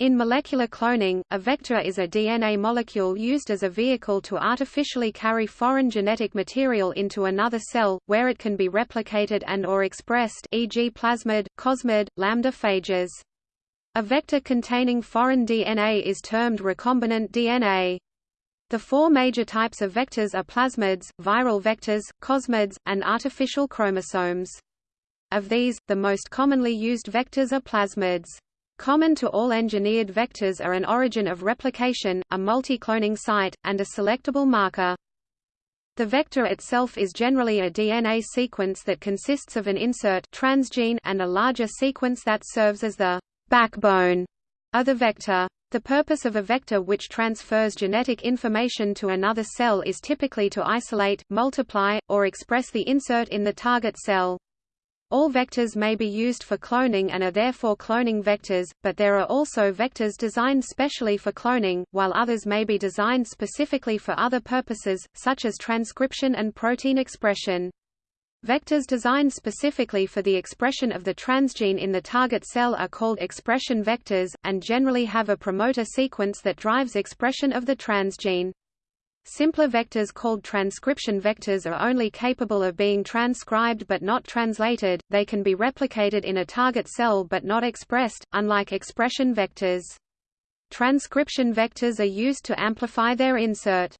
In molecular cloning, a vector is a DNA molecule used as a vehicle to artificially carry foreign genetic material into another cell, where it can be replicated and or expressed e.g. plasmid, cosmid, lambda phages. A vector containing foreign DNA is termed recombinant DNA. The four major types of vectors are plasmids, viral vectors, cosmids, and artificial chromosomes. Of these, the most commonly used vectors are plasmids. Common to all engineered vectors are an origin of replication, a multi-cloning site, and a selectable marker. The vector itself is generally a DNA sequence that consists of an insert transgene and a larger sequence that serves as the backbone of the vector. The purpose of a vector which transfers genetic information to another cell is typically to isolate, multiply, or express the insert in the target cell. All vectors may be used for cloning and are therefore cloning vectors, but there are also vectors designed specially for cloning, while others may be designed specifically for other purposes, such as transcription and protein expression. Vectors designed specifically for the expression of the transgene in the target cell are called expression vectors, and generally have a promoter sequence that drives expression of the transgene. Simpler vectors called transcription vectors are only capable of being transcribed but not translated, they can be replicated in a target cell but not expressed, unlike expression vectors. Transcription vectors are used to amplify their insert.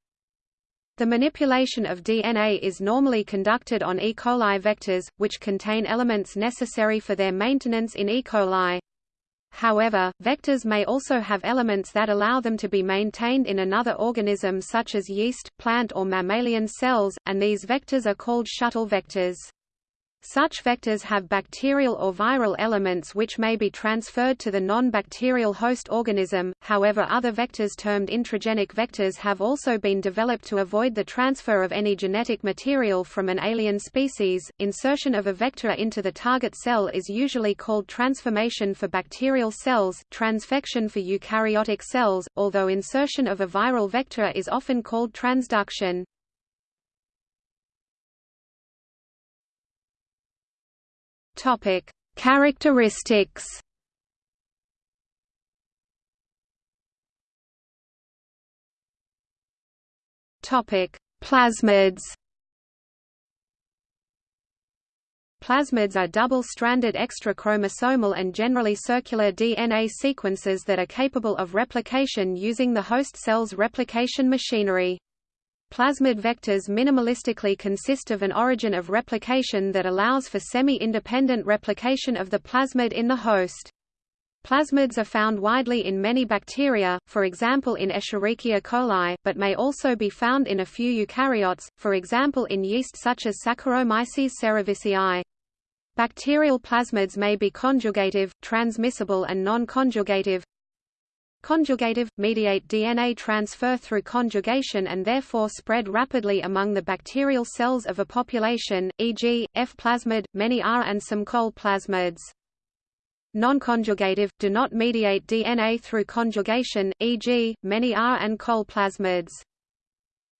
The manipulation of DNA is normally conducted on E. coli vectors, which contain elements necessary for their maintenance in E. coli. However, vectors may also have elements that allow them to be maintained in another organism such as yeast, plant or mammalian cells, and these vectors are called shuttle vectors. Such vectors have bacterial or viral elements which may be transferred to the non-bacterial host organism, however other vectors termed intragenic vectors have also been developed to avoid the transfer of any genetic material from an alien species. Insertion of a vector into the target cell is usually called transformation for bacterial cells, transfection for eukaryotic cells, although insertion of a viral vector is often called transduction. Topic: Characteristics. Topic: Plasmids. Plasmids are double-stranded extra-chromosomal and generally circular DNA sequences that are capable of replication using the host cell's replication machinery. Plasmid vectors minimalistically consist of an origin of replication that allows for semi-independent replication of the plasmid in the host. Plasmids are found widely in many bacteria, for example in Escherichia coli, but may also be found in a few eukaryotes, for example in yeast such as Saccharomyces cerevisiae. Bacterial plasmids may be conjugative, transmissible and non-conjugative, Conjugative, mediate DNA transfer through conjugation and therefore spread rapidly among the bacterial cells of a population, e.g., F plasmid, many R and some col plasmids. Non-conjugative, do not mediate DNA through conjugation, e.g., many R and col plasmids.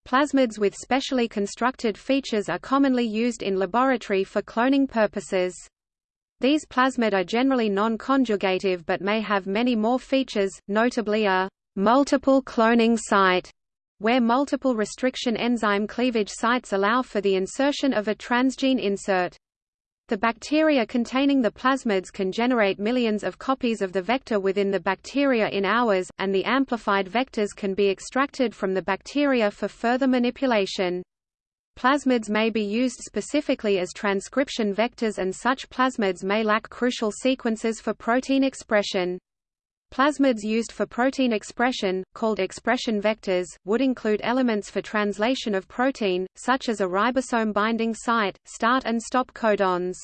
Plasmids with specially constructed features are commonly used in laboratory for cloning purposes. These plasmid are generally non-conjugative but may have many more features, notably a multiple cloning site, where multiple restriction enzyme cleavage sites allow for the insertion of a transgene insert. The bacteria containing the plasmids can generate millions of copies of the vector within the bacteria in hours, and the amplified vectors can be extracted from the bacteria for further manipulation. Plasmids may be used specifically as transcription vectors and such plasmids may lack crucial sequences for protein expression. Plasmids used for protein expression, called expression vectors, would include elements for translation of protein, such as a ribosome binding site, start and stop codons.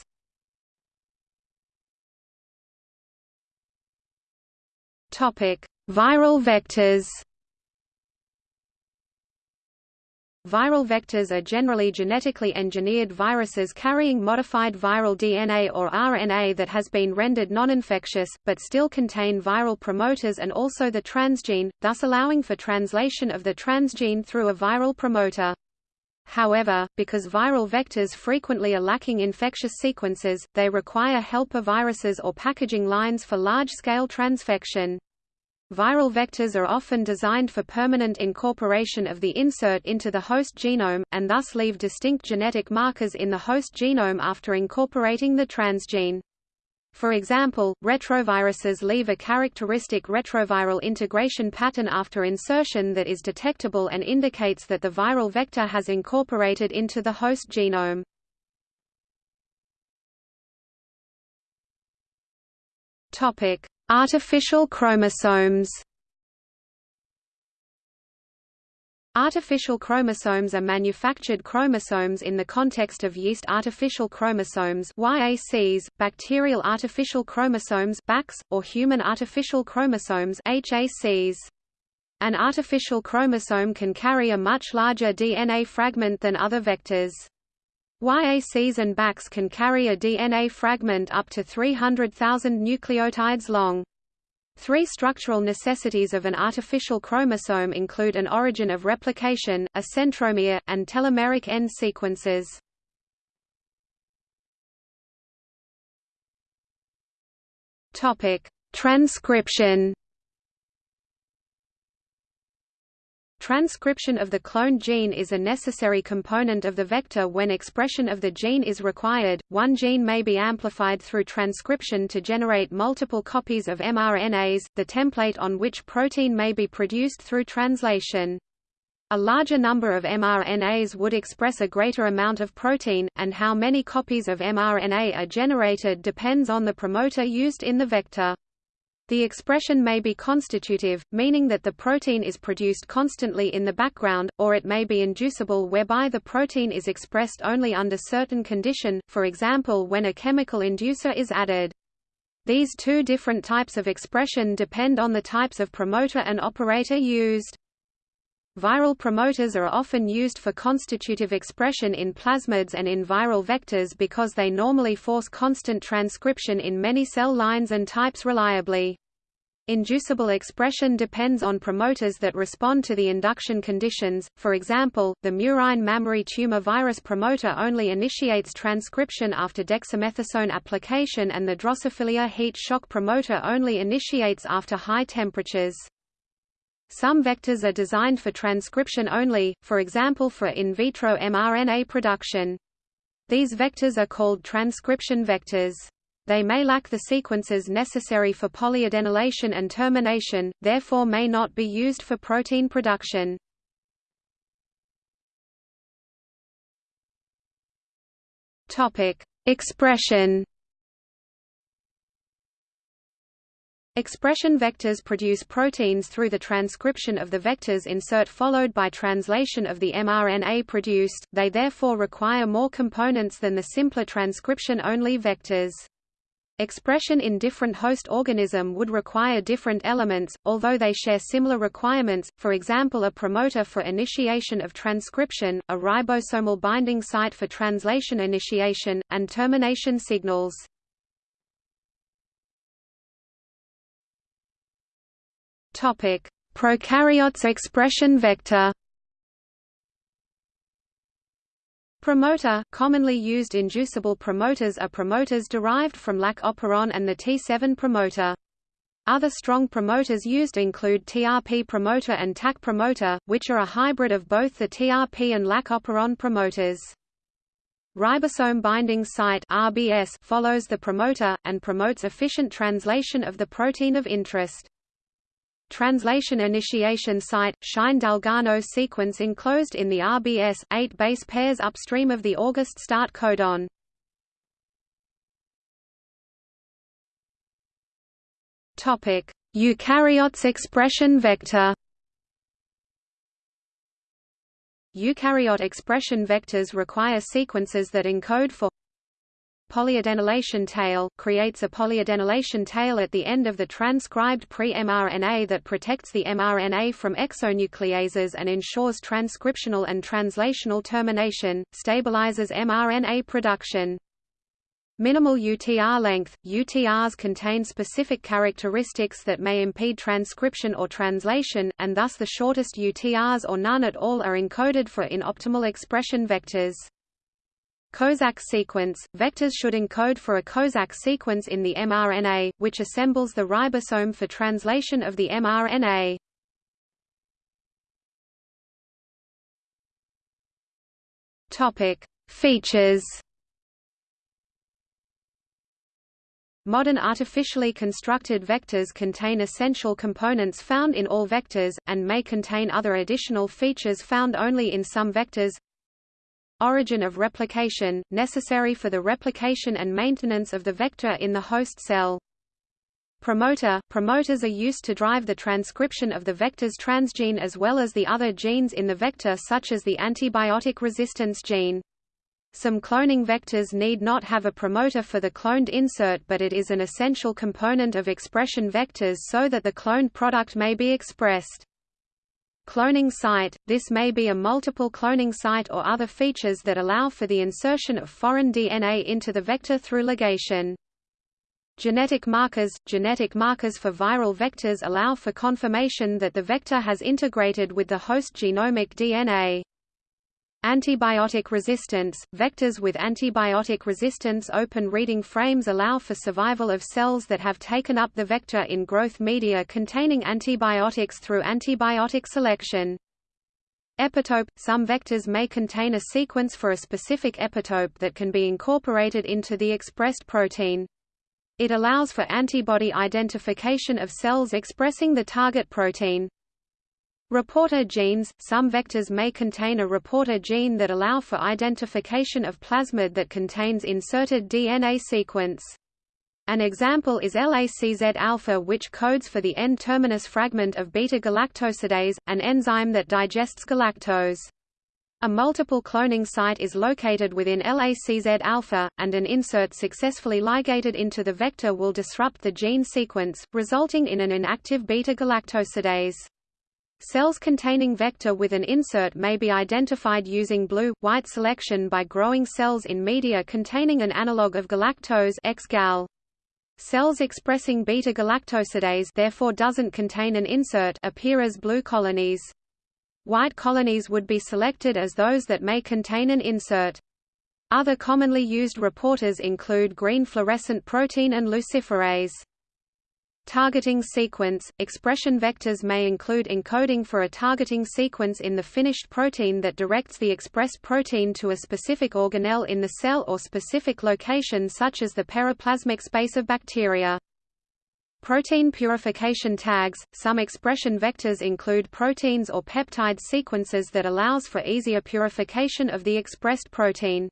Viral vectors Viral vectors are generally genetically engineered viruses carrying modified viral DNA or RNA that has been rendered non-infectious, but still contain viral promoters and also the transgene, thus allowing for translation of the transgene through a viral promoter. However, because viral vectors frequently are lacking infectious sequences, they require helper viruses or packaging lines for large-scale transfection. Viral vectors are often designed for permanent incorporation of the insert into the host genome, and thus leave distinct genetic markers in the host genome after incorporating the transgene. For example, retroviruses leave a characteristic retroviral integration pattern after insertion that is detectable and indicates that the viral vector has incorporated into the host genome. Topic: Artificial chromosomes. Artificial chromosomes are manufactured chromosomes in the context of yeast artificial chromosomes YACs, bacterial artificial chromosomes BACs, or human artificial chromosomes HACs. An artificial chromosome can carry a much larger DNA fragment than other vectors. YACs and BACs can carry a DNA fragment up to 300,000 nucleotides long. Three structural necessities of an artificial chromosome include an origin of replication, a centromere, and telomeric end sequences. Transcription Transcription of the cloned gene is a necessary component of the vector when expression of the gene is required. One gene may be amplified through transcription to generate multiple copies of mRNAs, the template on which protein may be produced through translation. A larger number of mRNAs would express a greater amount of protein, and how many copies of mRNA are generated depends on the promoter used in the vector. The expression may be constitutive, meaning that the protein is produced constantly in the background, or it may be inducible whereby the protein is expressed only under certain condition, for example when a chemical inducer is added. These two different types of expression depend on the types of promoter and operator used. Viral promoters are often used for constitutive expression in plasmids and in viral vectors because they normally force constant transcription in many cell lines and types reliably. Inducible expression depends on promoters that respond to the induction conditions, for example, the murine mammary tumor virus promoter only initiates transcription after dexamethasone application and the Drosophila heat shock promoter only initiates after high temperatures. Some vectors are designed for transcription only, for example for in vitro mRNA production. These vectors are called transcription vectors. They may lack the sequences necessary for polyadenylation and termination, therefore may not be used for protein production. Topic: Expression Expression vectors produce proteins through the transcription of the vector's insert followed by translation of the mRNA produced, they therefore require more components than the simpler transcription-only vectors. Expression in different host organism would require different elements, although they share similar requirements, for example a promoter for initiation of transcription, a ribosomal binding site for translation initiation, and termination signals. Topic: Prokaryotes expression vector. Promoter commonly used inducible promoters are promoters derived from Lac operon and the T7 promoter. Other strong promoters used include TRP promoter and TAC promoter, which are a hybrid of both the TRP and Lac operon promoters. Ribosome binding site RBS follows the promoter, and promotes efficient translation of the protein of interest. Translation initiation site, Shine-Dalgarno sequence enclosed in the RBS, 8 base pairs upstream of the August start codon. Eukaryotes expression vector Eukaryote expression vectors require sequences that encode for polyadenylation tail, creates a polyadenylation tail at the end of the transcribed pre-mRNA that protects the mRNA from exonucleases and ensures transcriptional and translational termination, stabilizes mRNA production. Minimal UTR length – UTRs contain specific characteristics that may impede transcription or translation, and thus the shortest UTRs or none at all are encoded for in optimal expression vectors. Kozak sequence – Vectors should encode for a Kozak sequence in the mRNA, which assembles the ribosome for translation of the mRNA. Features Modern artificially constructed vectors contain essential components found in all vectors, and may contain other additional features found only in some vectors. Origin of replication, necessary for the replication and maintenance of the vector in the host cell. Promoter – Promoters are used to drive the transcription of the vector's transgene as well as the other genes in the vector such as the antibiotic resistance gene. Some cloning vectors need not have a promoter for the cloned insert but it is an essential component of expression vectors so that the cloned product may be expressed. Cloning site – This may be a multiple cloning site or other features that allow for the insertion of foreign DNA into the vector through ligation. Genetic markers – Genetic markers for viral vectors allow for confirmation that the vector has integrated with the host genomic DNA. Antibiotic resistance – Vectors with antibiotic resistance open reading frames allow for survival of cells that have taken up the vector in growth media containing antibiotics through antibiotic selection. Epitope – Some vectors may contain a sequence for a specific epitope that can be incorporated into the expressed protein. It allows for antibody identification of cells expressing the target protein. Reporter genes – Some vectors may contain a reporter gene that allow for identification of plasmid that contains inserted DNA sequence. An example is LACZ-alpha which codes for the N-terminus fragment of beta-galactosidase, an enzyme that digests galactose. A multiple cloning site is located within LACZ-alpha, and an insert successfully ligated into the vector will disrupt the gene sequence, resulting in an inactive beta-galactosidase. Cells containing vector with an insert may be identified using blue-white selection by growing cells in media containing an analog of galactose X-gal. Cells expressing beta-galactosidase therefore doesn't contain an insert appear as blue colonies. White colonies would be selected as those that may contain an insert. Other commonly used reporters include green fluorescent protein and luciferase. Targeting sequence – Expression vectors may include encoding for a targeting sequence in the finished protein that directs the expressed protein to a specific organelle in the cell or specific location such as the periplasmic space of bacteria. Protein purification tags – Some expression vectors include proteins or peptide sequences that allows for easier purification of the expressed protein.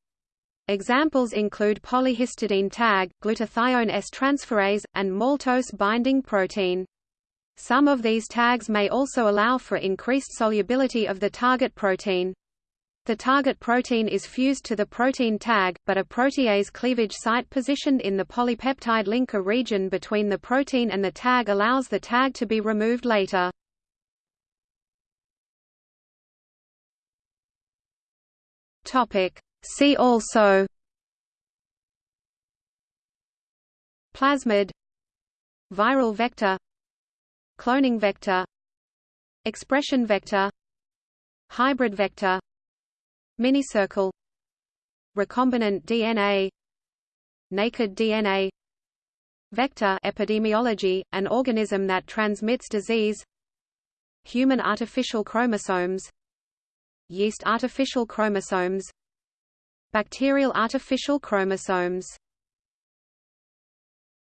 Examples include polyhistidine tag, glutathione S-transferase, and maltose binding protein. Some of these tags may also allow for increased solubility of the target protein. The target protein is fused to the protein tag, but a protease cleavage site positioned in the polypeptide linker region between the protein and the tag allows the tag to be removed later. Topic: See also Plasmid Viral vector Cloning vector Expression vector Hybrid vector Minicircle Recombinant DNA Naked DNA Vector epidemiology, an organism that transmits disease Human artificial chromosomes Yeast artificial chromosomes Bacterial artificial chromosomes